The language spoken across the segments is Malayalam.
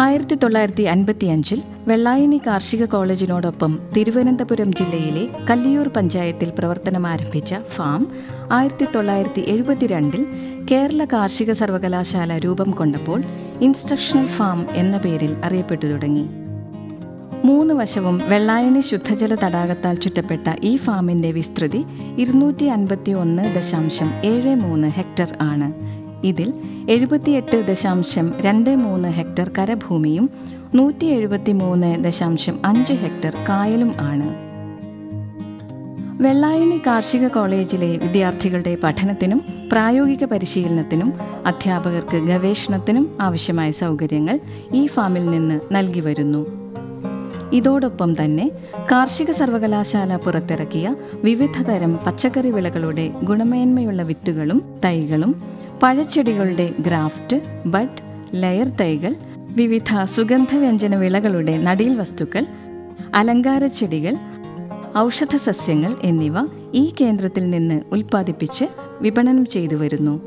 ആയിരത്തി തൊള്ളായിരത്തി അൻപത്തിയഞ്ചിൽ വെള്ളായണി കാർഷിക കോളേജിനോടൊപ്പം തിരുവനന്തപുരം ജില്ലയിലെ കല്ലിയൂർ പഞ്ചായത്തിൽ പ്രവർത്തനമാരംഭിച്ച ഫാം ആയിരത്തി തൊള്ളായിരത്തി എഴുപത്തിരണ്ടിൽ കേരള കാർഷിക സർവകലാശാല രൂപം കൊണ്ടപ്പോൾ ഇൻസ്ട്രക്ഷണൽ ഫാം എന്ന പേരിൽ അറിയപ്പെട്ടു തുടങ്ങി. മൂന്ന് വശവും വെള്ളായണി ശുദ്ധജല തടാകത്താൽ ചുറ്റപ്പെട്ട ഈ ഫാമിന്റെ വിസ്തൃതി ഇരുന്നൂറ്റി അൻപത്തി ഒന്ന് ദശാംശം ഏഴ് മൂന്ന് ഹെക്ടർ ആണ്. ഇതിൽ എഴുപത്തിയെട്ട് ദശാംശം രണ്ട് മൂന്ന് ഹെക്ടർ കരഭൂമിയും നൂറ്റി എഴുപത്തി മൂന്ന് ദശാംശം അഞ്ച് ഹെക്ടർ കായലും ആണ്. വെള്ളായണി കാർഷിക കോളേജിലെ വിദ്യാർത്ഥികളുടെ പഠനത്തിനും പ്രായോഗിക പരിശീലനത്തിനും അധ്യാപകർക്ക് ഗവേഷണത്തിനും ആവശ്യമായ സൗകര്യങ്ങൾ ഈ ഫാമിൽ നിന്ന് നൽകി വരുന്നു. ഇതോടൊപ്പം തന്നെ കാർഷിക സർവകലാശാല പുറത്തിറക്കിയ വിവിധതരം പച്ചക്കറി വിളകളുടെ ഗുണമേന്മയുള്ള വിത്തുകളും തൈകളും പഴച്ചെടികളുടെ ഗ്രാഫ്റ്റ് ബഡ് ലെയർ തൈകൾ വിവിധ സുഗന്ധവ്യഞ്ജന വിളകളുടെ നടീൽ വസ്തുക്കൾ അലങ്കാര ചെടികൾ ഔഷധ സസ്യങ്ങൾ എന്നിവ ഈ കേന്ദ്രത്തിൽ നിന്ന് ഉൽപ്പാദിപ്പിച്ച് വിപണനം ചെയ്തു വരുന്നു.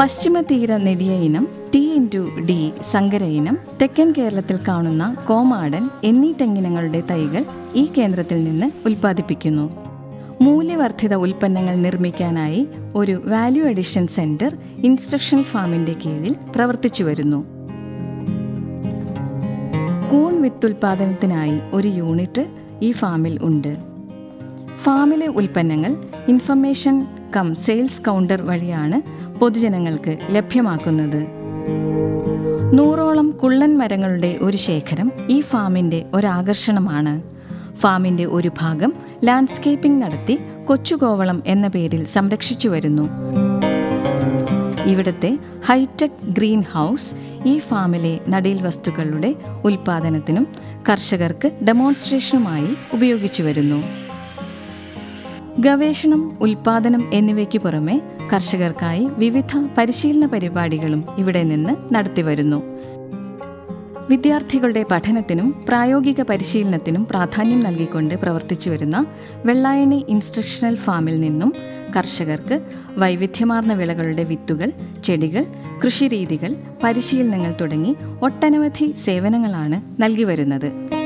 പശ്ചിമ തീര നെടിയ ഇനം ടി ഇന്റു ഡി സങ്കര ഇനം തെക്കൻ കേരളത്തിൽ കാണുന്ന കോമാടൻ എന്നീ തെങ്ങിനങ്ങളുടെ തൈകൾ ഈ കേന്ദ്രത്തിൽ നിന്ന് ഉൽപ്പാദിപ്പിക്കുന്നു. മൂല്യവർദ്ധിത ഉൽപ്പന്നങ്ങൾ നിർമ്മിക്കാനായി ഒരു വാല്യൂ അഡിഷൻ സെന്റർ ഇൻസ്ട്രക്ഷൻ ഫാമിന്റെ കീഴിൽ പ്രവർത്തിച്ചു വരുന്നു. കൂൺ വിത്തുൽപാദനത്തിനായി ഒരു യൂണിറ്റ് ഈ ഫാമിൽ ഉണ്ട്. ഫാമിലെ ഉൽപ്പന്നങ്ങൾ ഇൻഫർമേഷൻ കം സെയിൽസ് കൗണ്ടർ വഴിയാണ് പൊതുജനങ്ങൾക്ക് ലഭ്യമാക്കുന്നത്. നൂറോളം കുള്ളൻ മരങ്ങളുടെ ഒരു ശേഖരം ഈ ഫാമിന്റെ ഒരാകർഷണമാണ്. ഫാമിന്റെ ഒരു ഭാഗം ലാൻഡ്സ്കേപ്പിംഗ് നടത്തി കൊച്ചുകോവളം എന്ന പേരിൽ സംരക്ഷിച്ചു വരുന്നു. ഇവിടുത്തെ ഹൈടെക് ഗ്രീൻ ഹൗസ് ഈ ഫാമിലെ നടീൽ വസ്തുക്കളുടെ ഉൽപാദനത്തിനും കർഷകർക്ക് ഡെമോൺസ്ട്രേഷനുമായി ഉപയോഗിച്ചു വരുന്നു. ഗവേഷണം ഉൽപാദനം എന്നിവയ്ക്ക് പുറമെ കർഷകർക്കായി വിവിധ പരിശീലന പരിപാടികളും ഇവിടെ നിന്ന് നടത്തിവരുന്നു വിദ്യാർത്ഥികളുടെ പഠനത്തിനും പ്രായോഗിക പരിശീലനത്തിനും പ്രാധാന്യം നൽകിക്കൊണ്ട് പ്രവർത്തിച്ചു വരുന്ന വെള്ളായണി ഇൻസ്ട്രക്ഷണൽ ഫാമിൽ നിന്നും കർഷകർക്ക് വൈവിധ്യമാർന്ന വിളകളുടെ വിത്തുകൾ ചെടികൾ കൃഷിരീതികൾ പരിശീലനങ്ങൾ തുടങ്ങി ഒട്ടനവധി സേവനങ്ങളാണ് നൽകി വരുന്നത്.